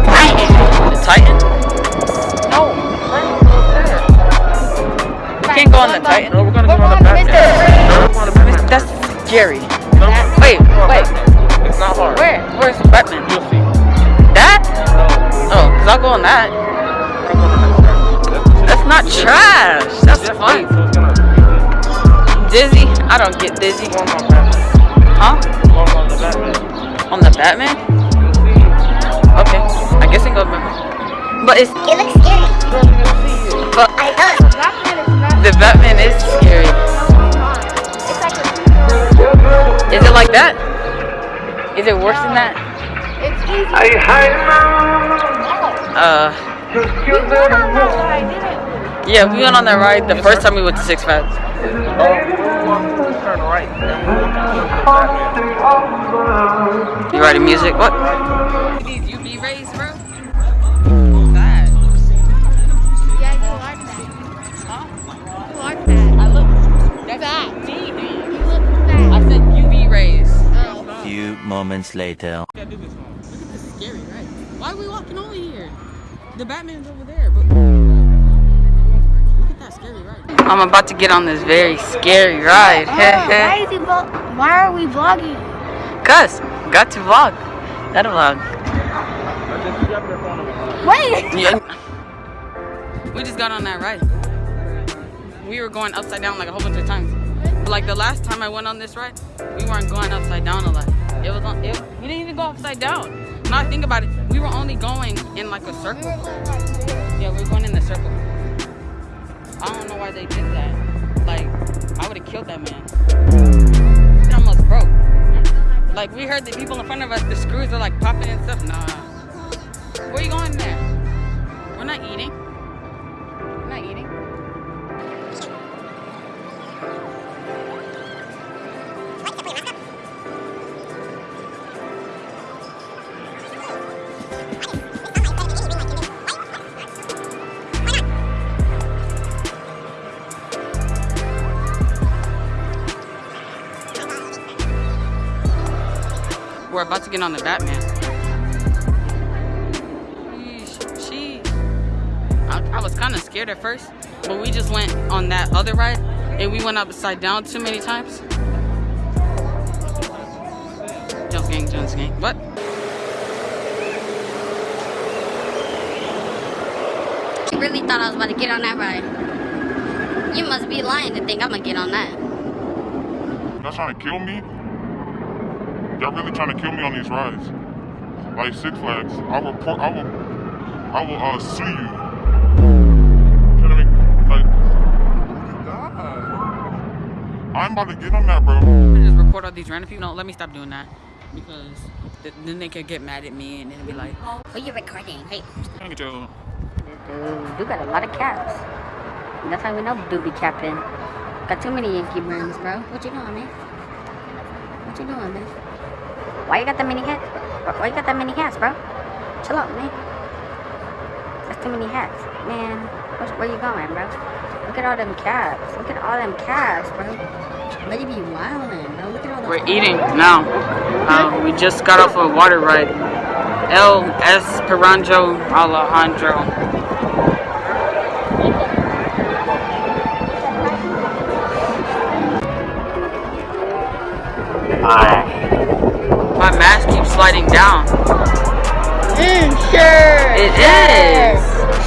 Titan. The Titan? No, we can't go on the Titan. No, we're gonna go on the going to Batman. Mr. No, we're going to Batman. That's scary. No, Wait, wait. Dizzy? I don't get dizzy. go on the Batman. Huh? Go on the Batman. On the Batman? You'll see. Okay. I guess I can go Batman. But it's It looks scary. You're gonna see it. but I know. Batman is not. the Batman is scary. It's like a. Is it like that? Is it worse than that? It's easy. Uh, We went yeah, we went on that ride the first time we went to Six Flags. Oh, we'll turn right. And we'll go to Batman. You writing music? What? These UV rays, bro. That. Yeah, you like that. You like that. I look. Fat. That's me. You look fat. I said UV rays. Few moments later. Can't do this one. This is scary, right? Why are we walking over here? The Batman's over there, but look at that scary ride. I'm about to get on this very scary ride. Oh, why is he? Why are we vlogging? Cuz, got to vlog. That vlog. I just grab their phone over. Wait. Yeah. We just got on that ride. We were going upside down like a whole bunch of times. But like the last time I went on this ride, we weren't going upside down a lot. It was on. It, we didn't even go upside down. Now I think about it, we were only going in like a circle. Yeah, we were going in the circle. I don't know why they did that. Like, I would have killed that man. It almost broke. Like we heard the people in front of us, the screws are like popping and stuff. Nah. Where you going there? We're not eating. We're about to get on the Batman. She, I, I was kind of scared at first, but we just went on that other ride and we went upside down too many times. Jones gang, Jones gang. What? You really thought I was about to get on that ride. You must be lying to think I'm gonna get on that. Y'all trying to kill me? Y'all really trying to kill me on these rides? Like Six Flags. I will report. I will. I will uh, sue you. You know what I mean? Like, God. I'm about to get on that, bro. I just record all these random people. No, let me stop doing that because th- then they could get mad at me and then be like, Who you recording? Hey, Thank you. dude, you got a lot of caps. And that's how we know dude be capping. Got too many Yankee brands, bro. What you doing, man? What you doing, man? Why you got that many hats? Why- Why you got that many hats, bro? Chill out, man. That's too many hats, man. Where, where you going, bro? Look at all them caps. Look at all them caps, bro. Let you be wildin', bro. Look at all the. We're eating now. Uh, we just got off a water ride. El Esperanto Alejandro. My mask keeps sliding down. Mm, sure. It sure, is.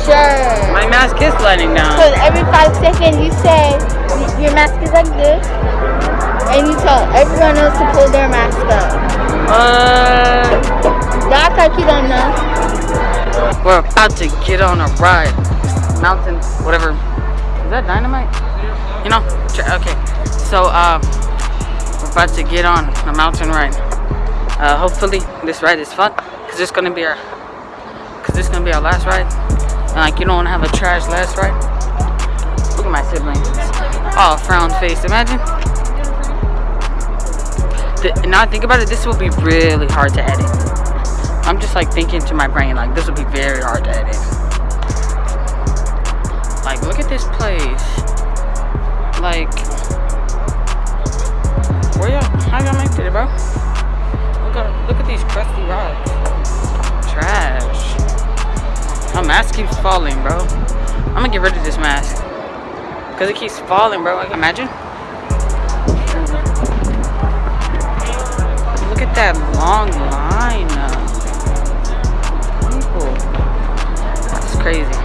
Sure. My mask is sliding down. Because every five seconds you say your mask is like this, and you tell everyone else to pull their mask up. Uh, act like you don't know. we're about to get on a ride. Mountain, whatever. Is that dynamite? You know? Okay. So, uh, we're about to get on a mountain ride. Uh, hopefully this ride is fun. Cause it's gonna be our, cause this is gonna be our last ride. And like you don't wanna have a trash last ride. Look at my siblings. Oh, frown face. Imagine. The, now I think about it, this will be really hard to edit. I'm just like thinking to my brain, like this will be very hard to edit. Like, look at this place. Like, where y'all, how y'all make it, bro? Mask keeps falling, bro. I'm gonna get rid of this mask. Cause it keeps falling, bro. Like, imagine. Look at that long line. People. That's crazy.